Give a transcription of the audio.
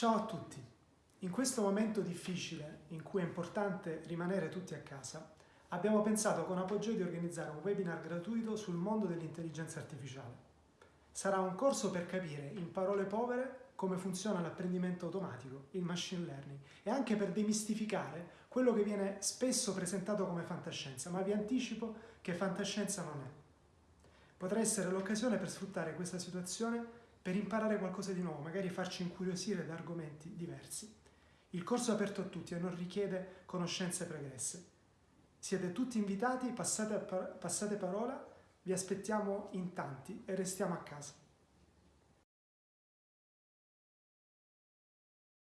Ciao a tutti! In questo momento difficile, in cui è importante rimanere tutti a casa, abbiamo pensato con Apogeo di organizzare un webinar gratuito sul mondo dell'intelligenza artificiale. Sarà un corso per capire, in parole povere, come funziona l'apprendimento automatico, il machine learning, e anche per demistificare quello che viene spesso presentato come fantascienza, ma vi anticipo che fantascienza non è. Potrà essere l'occasione per sfruttare questa situazione per imparare qualcosa di nuovo, magari farci incuriosire da argomenti diversi. Il corso è aperto a tutti e non richiede conoscenze pregresse. Siete tutti invitati, passate, passate parola, vi aspettiamo in tanti e restiamo a casa.